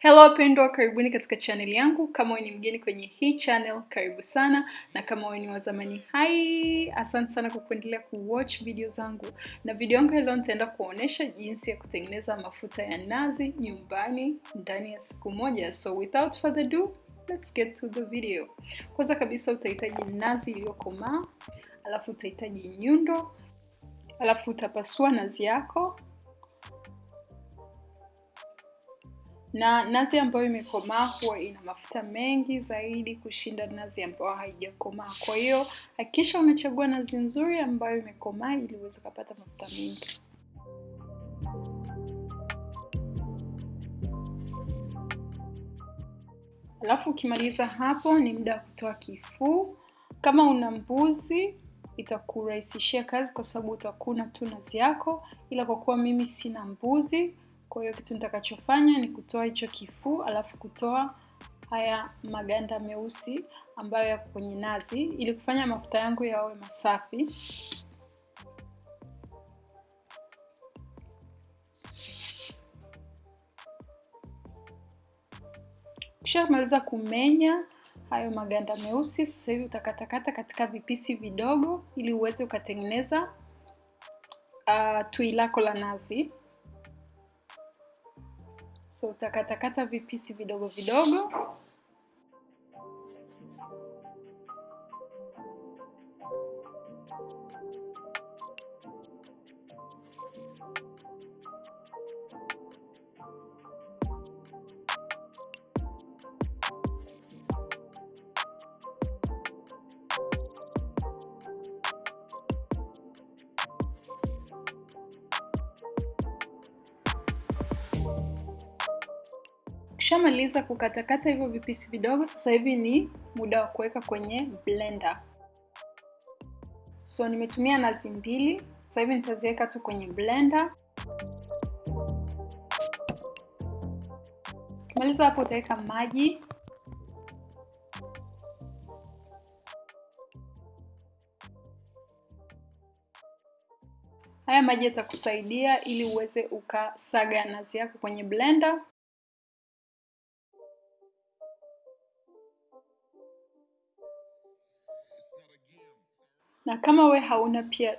Hello wapendwa, karibuni katika channel yangu. Kama wewe ni mgeni kwenye hii channel, karibu sana, na kama wewe ni wazamani, hai, asante sana kwa kuendelea kuwatch video zangu. Na video yangu ya leo nitaenda kuonesha jinsi ya kutengeneza mafuta ya nazi nyumbani ndani ya siku moja. So without further ado, let's get to the video. Kwanza kabisa utahitaji nazi iliyokomaa, alafu utahitaji nyundo, alafu utapasua nazi yako na nazi ambayo imekomaa huwa ina mafuta mengi zaidi kushinda nazi ambayo haijakomaa. Kwa hiyo hakikisha unachagua nazi nzuri ambayo imekomaa ili uweze ukapata mafuta mengi. Alafu ukimaliza hapo, ni muda wa kutoa kifuu. Kama una mbuzi itakurahisishia kazi kwa sababu utakuna tu nazi yako, ila kwa kuwa mimi sina mbuzi kwa hiyo kitu nitakachofanya ni kutoa hicho kifuu, alafu kutoa haya maganda meusi ambayo yako kwenye nazi ili kufanya mafuta yangu yawe masafi. Ukishamaliza kumenya hayo maganda meusi, sasa hivi utakatakata katika vipisi vidogo ili uweze ukatengeneza uh, tui lako la nazi. So utakatakata vipisi vidogo vidogo. Ukishamaliza kukatakata hivyo vipisi vidogo, sasa hivi ni muda wa kuweka kwenye blender. So nimetumia nazi mbili, sasa hivi nitaziweka tu kwenye blender. Ukimaliza hapo utaweka maji haya maji yatakusaidia ili uweze ukasaga nazi yako kwenye blender. Na kama we hauna pia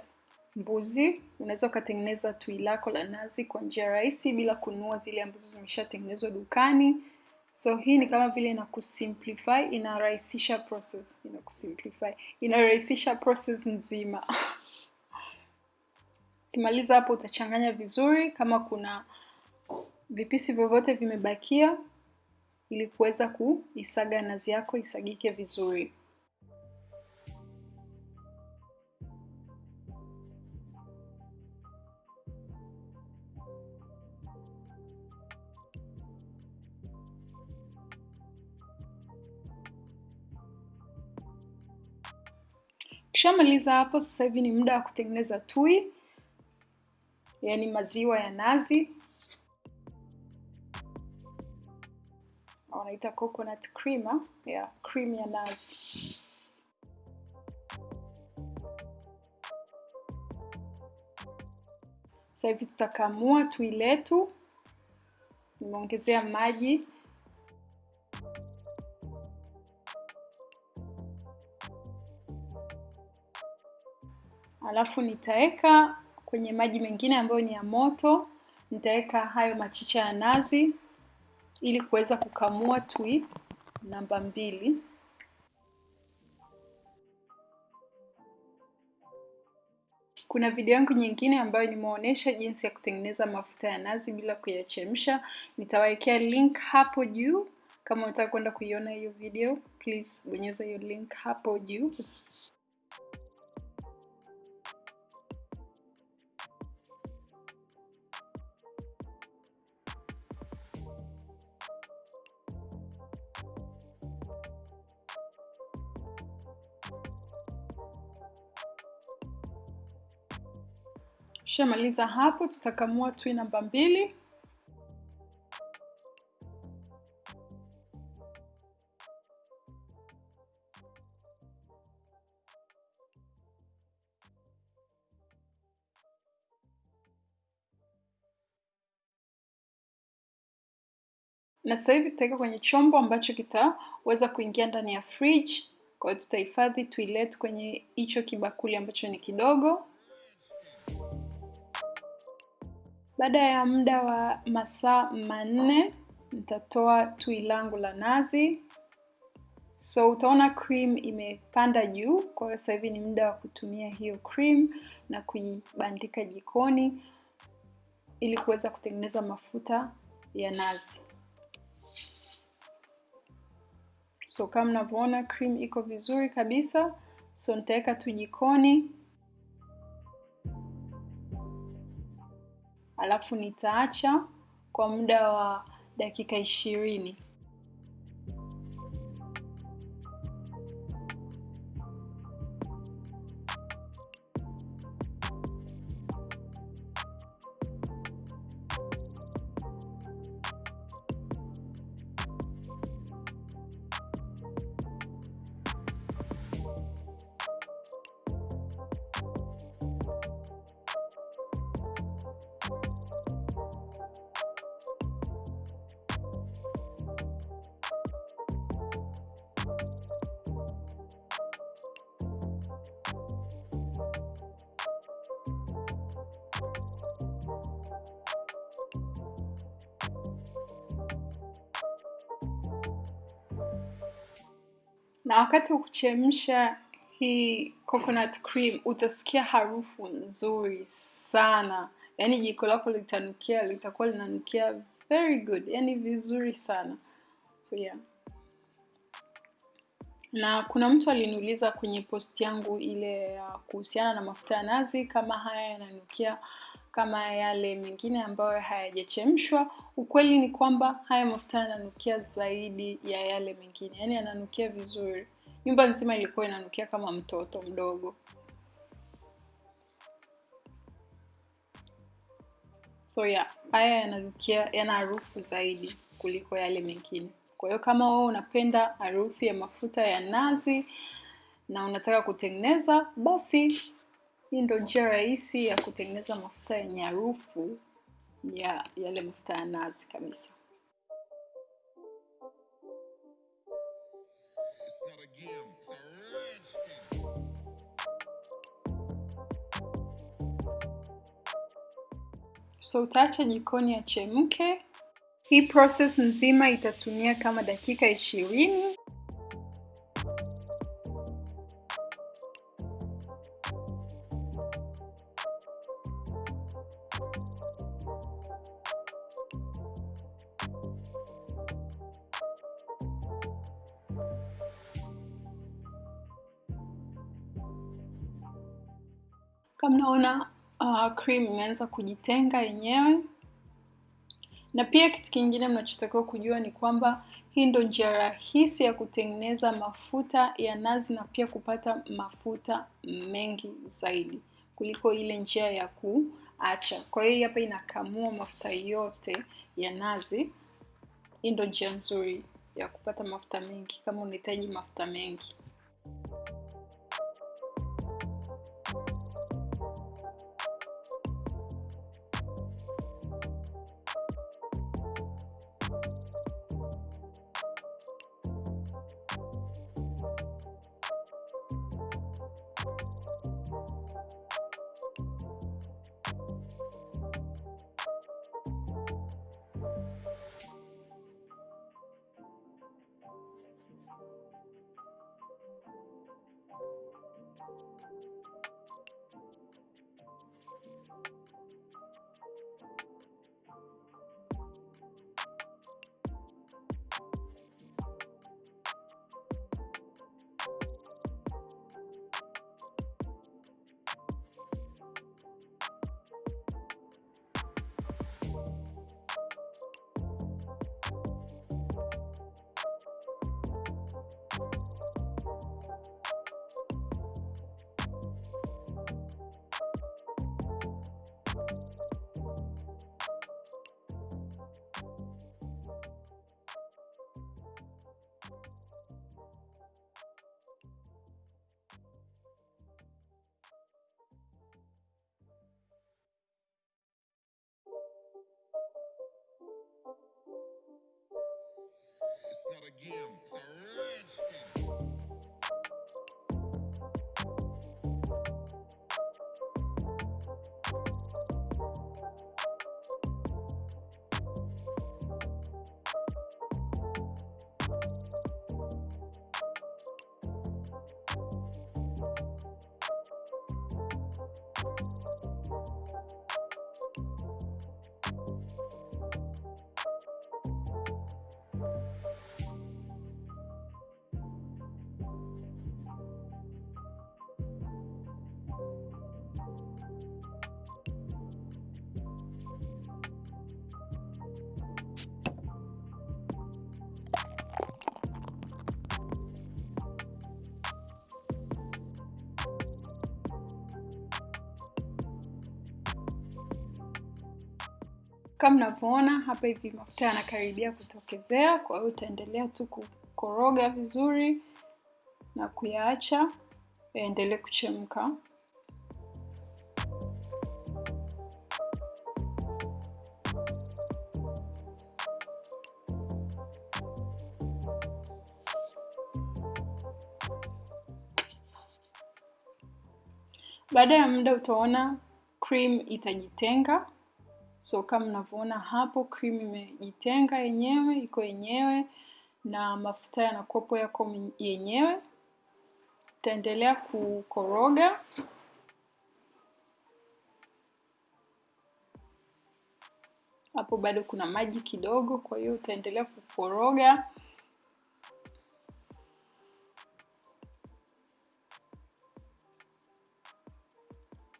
mbuzi unaweza ukatengeneza tui lako la nazi kwa njia rahisi bila kununua zile ambazo zimeshatengenezwa dukani. So hii ni kama vile inakusimplify inarahisisha process. Inakusimplify inarahisisha process nzima. Ukimaliza hapo utachanganya vizuri. Kama kuna vipisi vyovyote vimebakia ili kuweza kuisaga nazi yako isagike vizuri Ukishamaliza hapo, sasa hivi ni muda wa kutengeneza tui, yaani maziwa ya nazi, wanaita coconut creamer, yeah, cream ya nazi. Sasa hivi tutakamua tui letu, nimeongezea maji alafu nitaweka kwenye maji mengine ambayo ni ya moto, nitaweka hayo machicha ya nazi ili kuweza kukamua tui namba mbili. Kuna video yangu nyingine ambayo nimeonyesha jinsi ya kutengeneza mafuta ya nazi bila kuyachemsha. Nitawawekea link hapo juu. Kama unataka kwenda kuiona hiyo video, please bonyeza hiyo link hapo juu. Tukishamaliza hapo, tutakamua tui namba mbili. na sasa hivi tutaweka kwenye chombo ambacho kitaweza kuingia ndani ya fridge. Kwa hiyo tutahifadhi, tuilete kwenye hicho kibakuli ambacho ni kidogo. Baada ya muda wa masaa manne nitatoa tui langu la nazi. So utaona cream imepanda juu, kwa hiyo sasa hivi ni muda wa kutumia hiyo cream na kuibandika jikoni ili kuweza kutengeneza mafuta ya nazi. So kama mnavyoona cream iko vizuri kabisa, so nitaweka tu jikoni, alafu nitaacha kwa muda wa dakika ishirini. Na wakati wa kuchemsha hii coconut cream utasikia harufu nzuri sana. Yaani jiko lako litanukia litakuwa linanukia very good. Yaani vizuri sana. So yeah. Na kuna mtu aliniuliza kwenye post yangu ile ya kuhusiana na mafuta ya nazi kama haya yananukia kama yale mengine ambayo hayajachemshwa. Ukweli ni kwamba haya mafuta yananukia zaidi ya yale mengine. Yaani yananukia vizuri. Nyumba nzima ilikuwa inanukia kama mtoto mdogo. So yeah haya yananukia yana harufu zaidi kuliko yale mengine. Kwa hiyo kama wewe unapenda harufu ya mafuta ya nazi na unataka kutengeneza basi hii ndo njia rahisi ya kutengeneza mafuta yenye harufu ya yale mafuta ya nazi kabisa. So utaacha jikoni achemke. hii process nzima itatumia kama dakika ishirini kama naona uh, cream imeanza kujitenga yenyewe. Na pia kitu kingine mnachotakiwa kujua ni kwamba hii ndo njia rahisi ya kutengeneza mafuta ya nazi na pia kupata mafuta mengi zaidi kuliko ile njia ya kuacha. Kwa hiyo hapa inakamua mafuta yote ya nazi. Hii ndo njia nzuri ya kupata mafuta mengi kama unahitaji mafuta mengi kama mnavyoona hapa hivi mafuta yanakaribia kutokezea kwa hiyo utaendelea tu kukoroga vizuri na kuyaacha yaendelee kuchemka. Baada ya muda utaona cream itajitenga so kama mnavyoona hapo cream imejitenga yenyewe iko yenyewe na mafuta yanakopo yako yenyewe. Utaendelea kukoroga. Hapo bado kuna maji kidogo kwa hiyo utaendelea kukoroga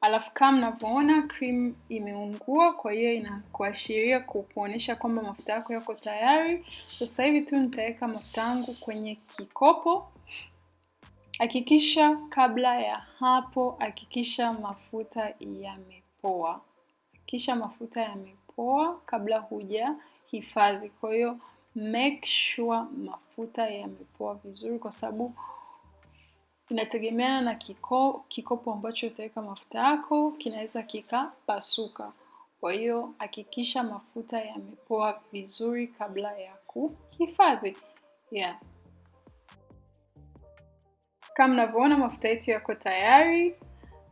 alafu kama mnavyoona cream imeungua kwa hiyo inakuashiria kuonyesha kwamba mafuta yako yako tayari. Sasa hivi tu nitaweka mafuta yangu kwenye kikopo. Hakikisha kabla ya hapo hakikisha mafuta yamepoa. Hakikisha mafuta yamepoa kabla huja hifadhi kwa hiyo make sure mafuta yamepoa vizuri kwa sababu inategemeana na kiko, kikopo ambacho utaweka mafuta yako kinaweza kikapasuka. Kwa hiyo hakikisha mafuta yamepoa vizuri kabla ya kuhifadhi. Yeah. kama mnavyoona mafuta yetu yako tayari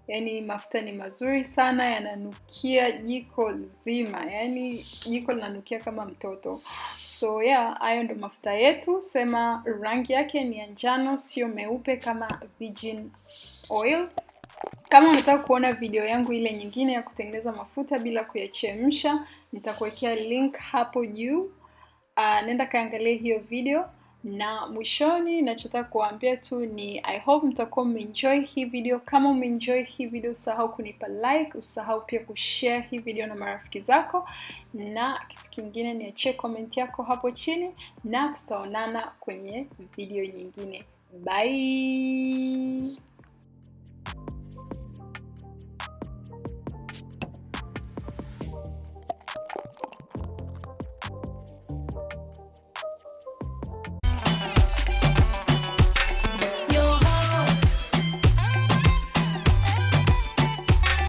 yaani mafuta ni mazuri sana yananukia jiko zima. Yani jiko linanukia kama mtoto. So yeah hayo ndo mafuta yetu. Sema rangi yake ni ya njano sio meupe kama virgin oil. Kama unataka kuona video yangu ile nyingine ya kutengeneza mafuta bila kuyachemsha nitakuwekea link hapo juu. Uh, nenda kaangalia hiyo video na mwishoni nachotaka kuwaambia tu ni i hope mtakuwa mmeenjoy hii video. Kama umeenjoy hii video usahau kunipa like usahau pia kushare hii video na marafiki zako. Na kitu kingine niachie comment yako hapo chini na tutaonana kwenye video nyingine. Bye